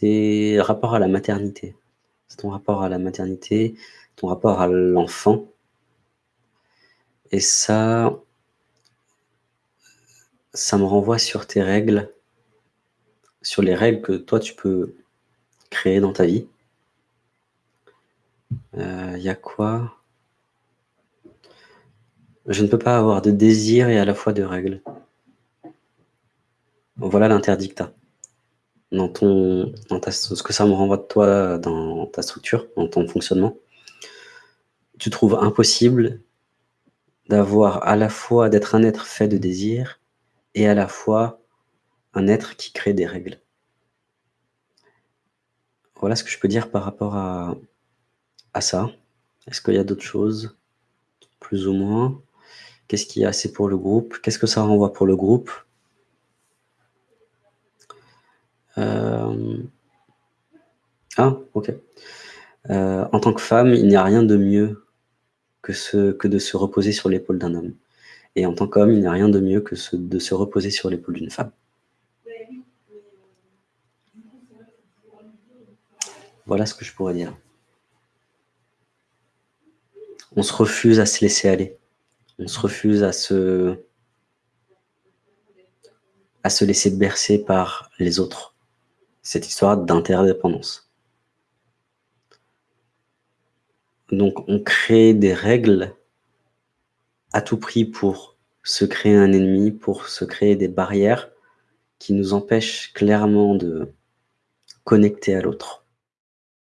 tes rapports à la maternité. C'est ton rapport à la maternité, ton rapport à l'enfant. Et ça ça me renvoie sur tes règles, sur les règles que toi tu peux créer dans ta vie. Il euh, y a quoi? Je ne peux pas avoir de désir et à la fois de règles. Voilà l'interdit que tu as. Dans, ton, ce que ça me renvoie de toi dans ta structure, dans ton fonctionnement. Tu trouves impossible d'avoir à la fois d'être un être fait de désir et à la fois un être qui crée des règles. Voilà ce que je peux dire par rapport à, à ça. Est-ce qu'il y a d'autres choses? Plus ou moins. Qu'est-ce qu'il y a? Assez pour le groupe Qu'est-ce que ça renvoie pour le groupe? Euh, Ah, ok. Euh, en tant que femme, il n'y a rien de mieux que, ce, que de se reposer sur l'épaule d'un homme. Et en tant qu'homme, il n'y a rien de mieux que de se reposer sur l'épaule d'une femme. Voilà ce que je pourrais dire. On se refuse à se laisser aller. On se refuse à se, à se laisser bercer par les autres. Cette histoire d'interdépendance. Donc on crée des règles à tout prix pour se créer un ennemi, pour se créer des barrières qui nous empêchent clairement de connecter à l'autre.